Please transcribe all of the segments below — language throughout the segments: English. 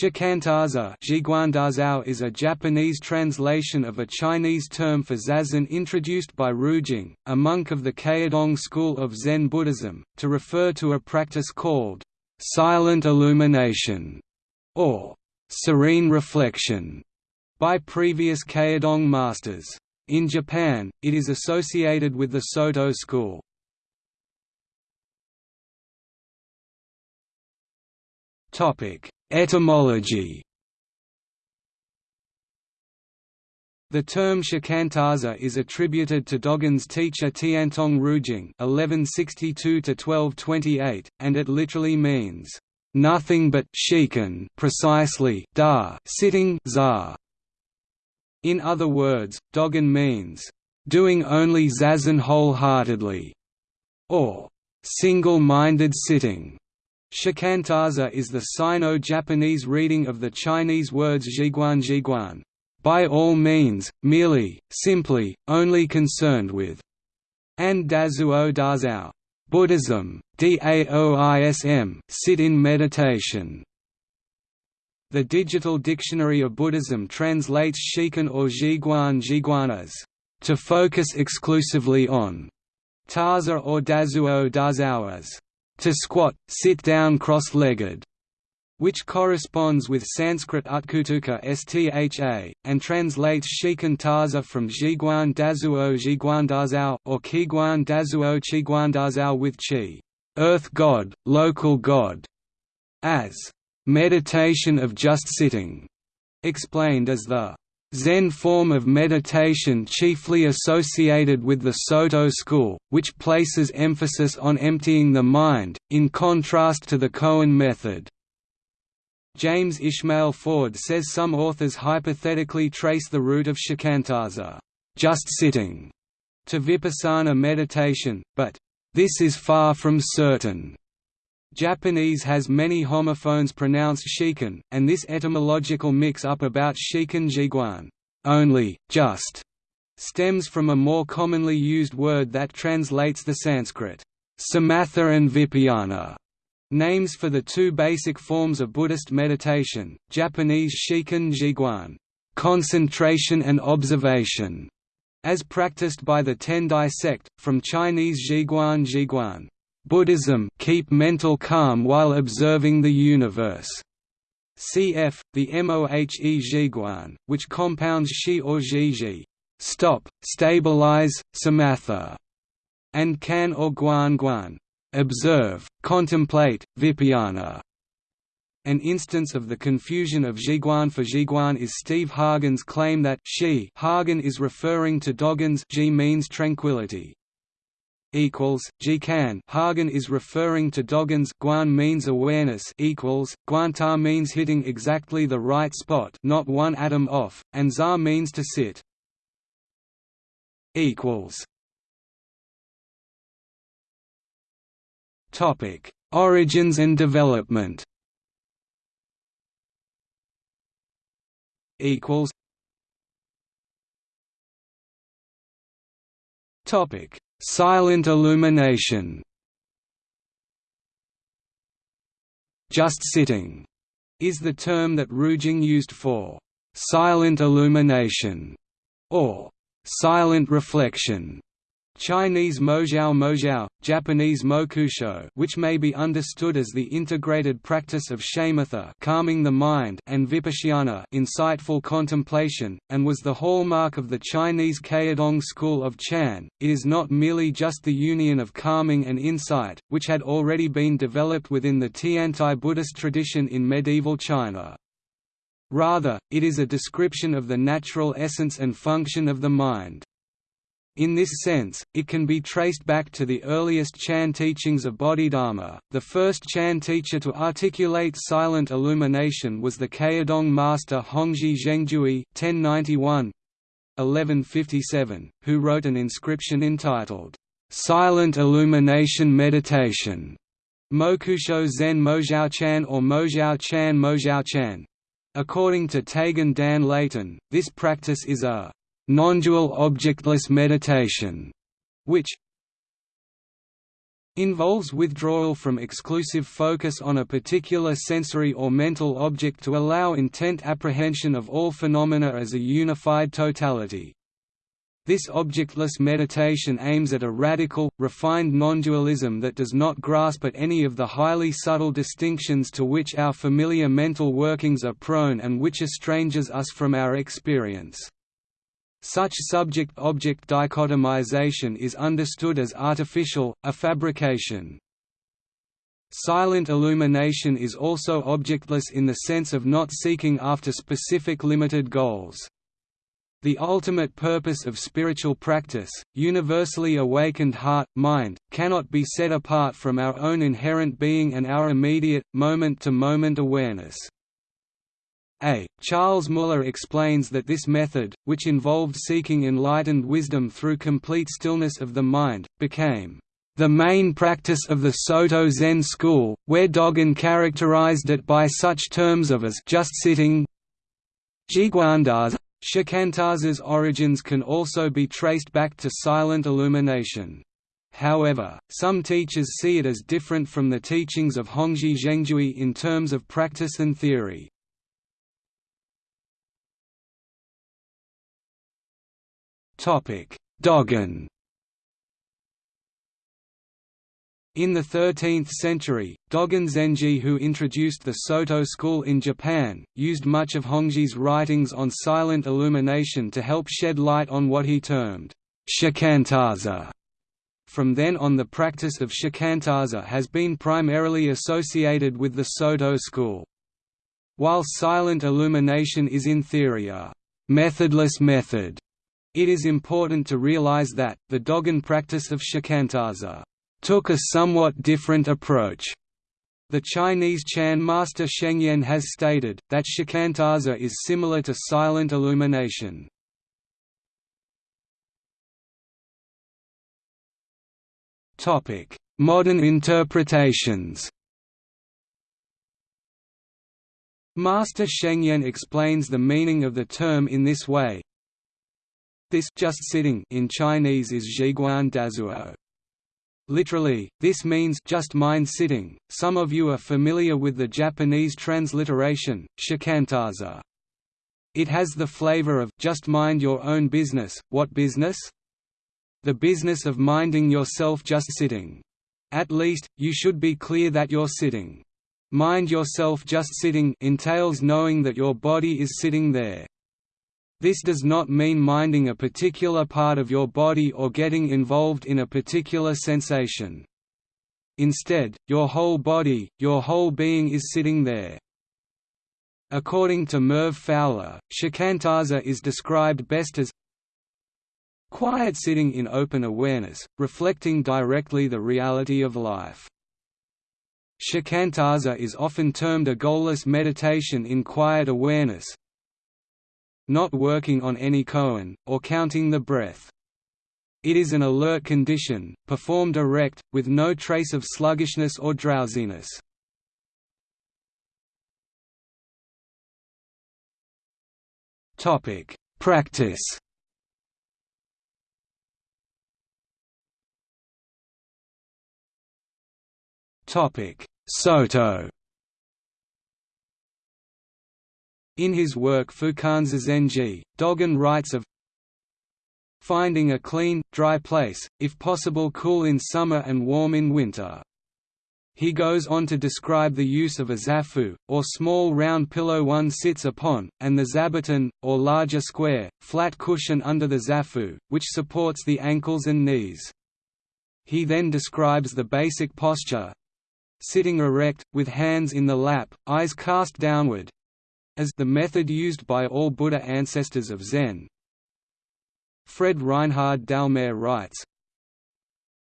Shikantaza is a Japanese translation of a Chinese term for zazen introduced by Rujing, a monk of the Caodong school of Zen Buddhism, to refer to a practice called «silent illumination» or «serene reflection» by previous Caodong masters. In Japan, it is associated with the Soto school. Etymology The term shikantaza is attributed to Dogen's teacher Tiantong Rujing (1162–1228), and it literally means nothing but shikan, precisely da, sitting za. In other words, Dogen means doing only zazen wholeheartedly, or single-minded sitting. Shikantaza is the Sino-Japanese reading of the Chinese words zhiguan zhiguan, by all means, merely, simply, only concerned with, and dazuo dazao, Buddhism, daoism, sit in meditation. The Digital Dictionary of Buddhism translates shikan or zhiguan zhiguan as, to focus exclusively on, taza or dazuo dazao as, to squat, sit down cross-legged, which corresponds with Sanskrit utkutuka stha, and translates shikan taza from Zhiguan Dazuo Zhiguan Dazao, or Qiguan Dazuo Qiguan Dazao with Qi, earth god, local god, as meditation of just sitting, explained as the Zen form of meditation chiefly associated with the Soto school, which places emphasis on emptying the mind, in contrast to the koan method. James Ishmael Ford says some authors hypothetically trace the root of shikantaza just sitting", to vipassana meditation, but, "...this is far from certain." Japanese has many homophones pronounced shikan, and this etymological mix-up about shikan jiguan only, just, stems from a more commonly used word that translates the Sanskrit samatha and vipayana. Names for the two basic forms of Buddhist meditation, Japanese shikan jiguan concentration and observation, as practiced by the Tendai sect, from Chinese jiguan jiguan Buddhism keep mental calm while observing the universe. Cf. the Mohe Zhiguan, which compounds shi or zhiji stop, stabilize, samatha, and kan or guan guan observe, contemplate, vipayana. An instance of the confusion of Zhiguan for Zhiguan is Steve Hagen's claim that shi Hagen is referring to Dogen's Ji means tranquility, equals Jikan Hagen is referring to Dogen's Guan means awareness equals Guanta means hitting exactly the right spot not one atom off and Za means to sit. Equals. Topic. Origins and development. Equals. Topic Silent illumination. Just sitting is the term that Rujing used for silent illumination or silent reflection Chinese mojiao mojiao, Japanese mokusho which may be understood as the integrated practice of shamatha calming the mind and vipassana insightful contemplation, and was the hallmark of the Chinese Caodong school of Chan. It is not merely just the union of calming and insight, which had already been developed within the Tiantai Buddhist tradition in medieval China. Rather, it is a description of the natural essence and function of the mind. In this sense, it can be traced back to the earliest Chan teachings of Bodhidharma. The first Chan teacher to articulate silent illumination was the Caodong master Hongzhi Zhengjue (1091 1157), who wrote an inscription entitled "Silent Illumination Meditation." Mokusho Zen Mojiao Chan or Mojiao Chan Mojiao Chan. According to Taigen Dan Leighton, this practice is a non-dual objectless meditation, which involves withdrawal from exclusive focus on a particular sensory or mental object to allow intent apprehension of all phenomena as a unified totality. This objectless meditation aims at a radical, refined non-dualism that does not grasp at any of the highly subtle distinctions to which our familiar mental workings are prone and which estranges us from our experience. Such subject-object dichotomization is understood as artificial, a fabrication. Silent illumination is also objectless in the sense of not seeking after specific limited goals. The ultimate purpose of spiritual practice, universally awakened heart, mind, cannot be set apart from our own inherent being and our immediate, moment-to-moment -moment awareness. A. Charles Muller explains that this method, which involved seeking enlightened wisdom through complete stillness of the mind, became the main practice of the Soto Zen school, where Dogen characterized it by such terms of as just sitting Shikantaza's origins can also be traced back to silent illumination. However, some teachers see it as different from the teachings of Hongzhi Zhengjue in terms of practice and theory. Dogen In the 13th century, Dogen Zenji who introduced the Soto school in Japan, used much of Hongzhi's writings on silent illumination to help shed light on what he termed shikantaza. From then on the practice of shikantaza has been primarily associated with the Soto school. While silent illumination is in theory a methodless method, it is important to realize that, the Dogen practice of shikantaza took a somewhat different approach. The Chinese Chan master Shengyan has stated, that shikantaza is similar to silent illumination. Modern interpretations Master Shengyan explains the meaning of the term in this way. This just sitting in Chinese is Zhiguan Dazuo. Literally, this means just mind sitting. Some of you are familiar with the Japanese transliteration, shikantaza. It has the flavor of just mind your own business. What business? The business of minding yourself just sitting. At least, you should be clear that you're sitting. Mind yourself just sitting entails knowing that your body is sitting there. This does not mean minding a particular part of your body or getting involved in a particular sensation. Instead, your whole body, your whole being is sitting there. According to Merv Fowler, shikantaza is described best as quiet sitting in open awareness, reflecting directly the reality of life. Shikantaza is often termed a goalless meditation in quiet awareness, not working on any koan, or counting the breath. It is an alert condition, performed erect, with no trace of sluggishness or drowsiness. Topic: Practice Topic: Soto In his work Fukan Zazengi, Dogen writes of finding a clean, dry place, if possible cool in summer and warm in winter. He goes on to describe the use of a zafu, or small round pillow one sits upon, and the zabuton, or larger square, flat cushion under the zafu, which supports the ankles and knees. He then describes the basic posture sitting erect, with hands in the lap, eyes cast downward, as the method used by all Buddha ancestors of Zen. Fred Reinhard Dallmayr writes,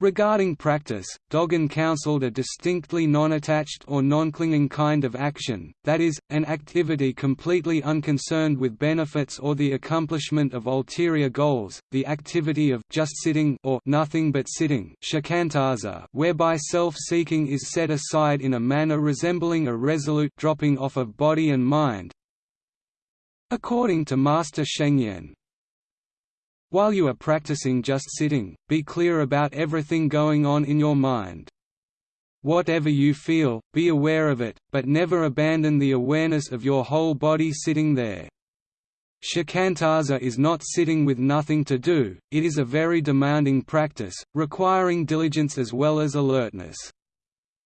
Regarding practice, Dogen counseled a distinctly non-attached or non-clinging kind of action, that is, an activity completely unconcerned with benefits or the accomplishment of ulterior goals, the activity of just sitting or nothing but sitting whereby self-seeking is set aside in a manner resembling a resolute dropping off of body and mind. According to Master Shengyan, While you are practicing just sitting, be clear about everything going on in your mind. Whatever you feel, be aware of it, but never abandon the awareness of your whole body sitting there. Shikantaza is not sitting with nothing to do, it is a very demanding practice, requiring diligence as well as alertness.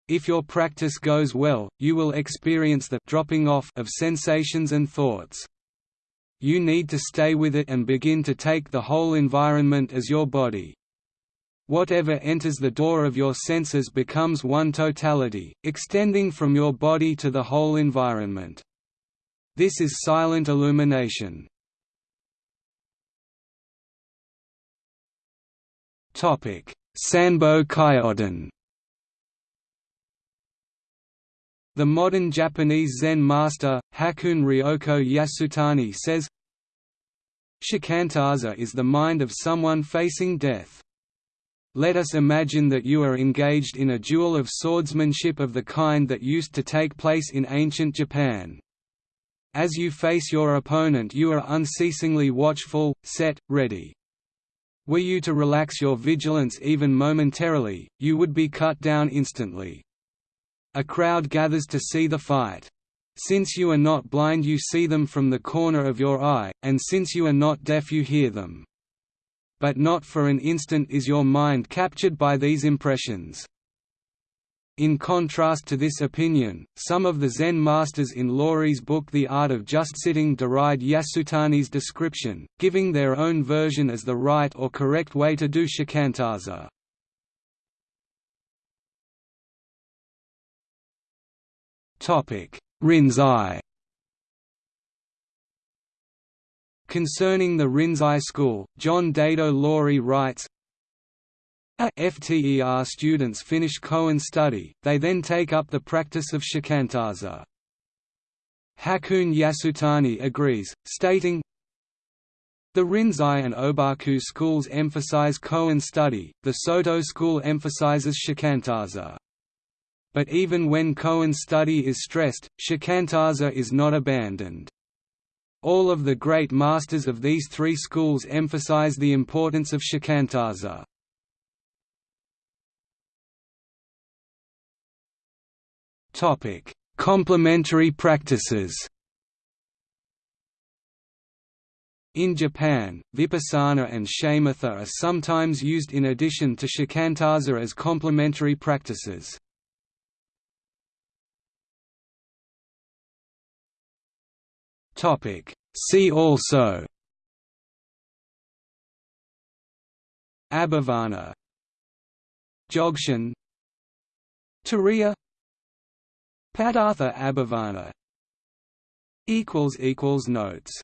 If your practice goes well, you will experience the dropping off of sensations and thoughts. You need to stay with it and begin to take the whole environment as your body. Whatever enters the door of your senses becomes one totality, extending from your body to the whole environment. This is silent illumination. Sanbo Kyodan The modern Japanese Zen master, Hakuun Ryoko Yasutani says, Shikantaza is the mind of someone facing death. Let us imagine that you are engaged in a duel of swordsmanship of the kind that used to take place in ancient Japan. As you face your opponent you are unceasingly watchful, set, ready. Were you to relax your vigilance even momentarily, you would be cut down instantly. A crowd gathers to see the fight. Since you are not blind you see them from the corner of your eye, and since you are not deaf you hear them. But not for an instant is your mind captured by these impressions. In contrast to this opinion, some of the Zen masters in Loori's book The Art of Just Sitting deride Yasutani's description, giving their own version as the right or correct way to do shikantaza. Rinzai Concerning the Rinzai school, John Daido Loori writes, FTER students finish koan study, they then take up the practice of shikantaza. Hakuun Yasutani agrees, stating, the Rinzai and Obaku schools emphasize koan study, the Soto school emphasizes shikantaza. But even when koan's study is stressed, shikantaza is not abandoned. All of the great masters of these three schools emphasize the importance of shikantaza. Complementary practices. In Japan, vipassana and shamatha are sometimes used in addition to shikantaza as complementary practices. Topic: See also Abhavana Dzogchen Turiya Padartha Abhavana Notes